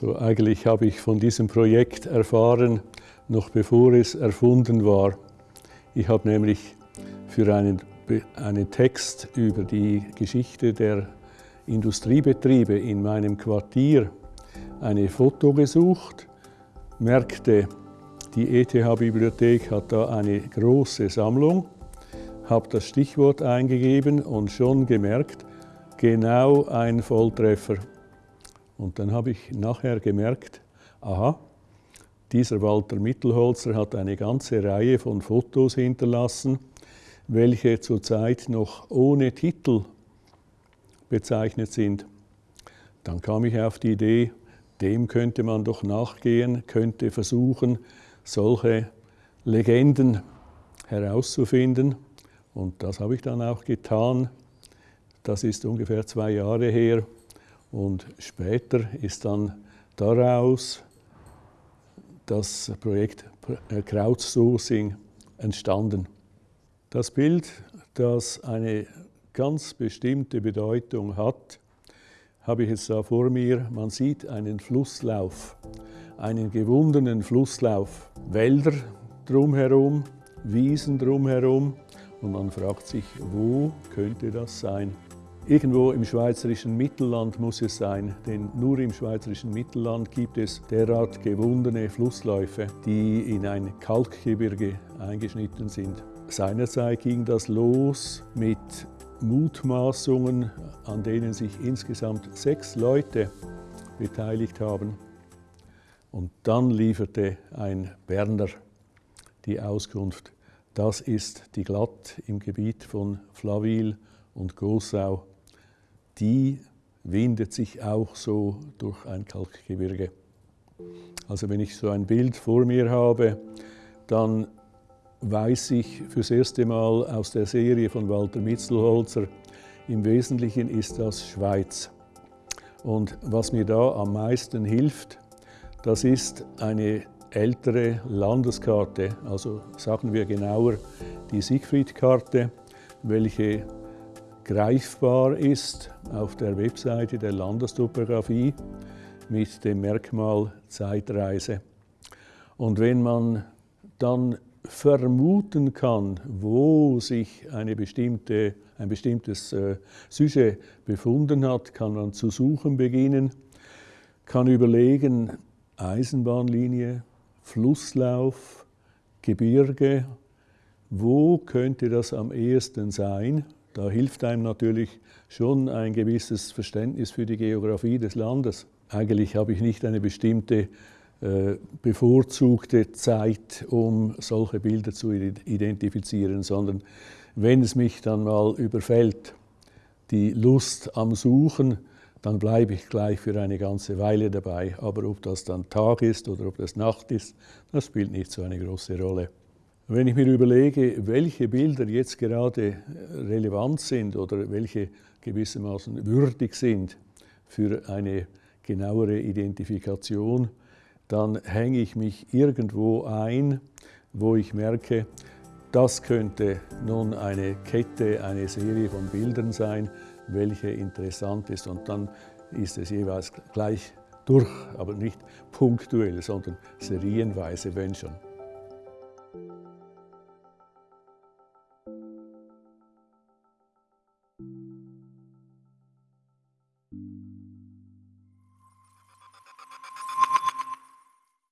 So, eigentlich habe ich von diesem Projekt erfahren, noch bevor es erfunden war. Ich habe nämlich für einen, einen Text über die Geschichte der Industriebetriebe in meinem Quartier eine Foto gesucht, merkte, die ETH-Bibliothek hat da eine große Sammlung, habe das Stichwort eingegeben und schon gemerkt, genau ein Volltreffer. Und dann habe ich nachher gemerkt, aha, dieser Walter Mittelholzer hat eine ganze Reihe von Fotos hinterlassen, welche zurzeit noch ohne Titel bezeichnet sind. Dann kam ich auf die Idee, dem könnte man doch nachgehen, könnte versuchen, solche Legenden herauszufinden. Und das habe ich dann auch getan. Das ist ungefähr zwei Jahre her. Und später ist dann daraus das Projekt Crowdsourcing entstanden. Das Bild, das eine ganz bestimmte Bedeutung hat, habe ich jetzt da vor mir. Man sieht einen Flusslauf, einen gewundenen Flusslauf, Wälder drumherum, Wiesen drumherum und man fragt sich, wo könnte das sein? Irgendwo im schweizerischen Mittelland muss es sein, denn nur im schweizerischen Mittelland gibt es derart gewundene Flussläufe, die in ein Kalkgebirge eingeschnitten sind. Seinerzeit ging das los mit Mutmaßungen, an denen sich insgesamt sechs Leute beteiligt haben. Und dann lieferte ein Berner die Auskunft, das ist die Glatt im Gebiet von Flaville und Gossau die windet sich auch so durch ein Kalkgebirge. Also wenn ich so ein Bild vor mir habe, dann weiß ich fürs erste Mal aus der Serie von Walter Mitzelholzer, im Wesentlichen ist das Schweiz. Und was mir da am meisten hilft, das ist eine ältere Landeskarte, also sagen wir genauer die Siegfried-Karte, welche greifbar ist auf der Webseite der Landestopographie mit dem Merkmal Zeitreise. Und wenn man dann vermuten kann, wo sich eine bestimmte, ein bestimmtes äh, Sujet befunden hat, kann man zu suchen beginnen, kann überlegen, Eisenbahnlinie, Flusslauf, Gebirge, wo könnte das am ehesten sein? Da hilft einem natürlich schon ein gewisses Verständnis für die Geografie des Landes. Eigentlich habe ich nicht eine bestimmte äh, bevorzugte Zeit, um solche Bilder zu identifizieren, sondern wenn es mich dann mal überfällt, die Lust am Suchen, dann bleibe ich gleich für eine ganze Weile dabei. Aber ob das dann Tag ist oder ob das Nacht ist, das spielt nicht so eine große Rolle. Wenn ich mir überlege, welche Bilder jetzt gerade relevant sind oder welche gewissermaßen würdig sind für eine genauere Identifikation, dann hänge ich mich irgendwo ein, wo ich merke, das könnte nun eine Kette, eine Serie von Bildern sein, welche interessant ist. Und dann ist es jeweils gleich durch, aber nicht punktuell, sondern serienweise, wenn schon.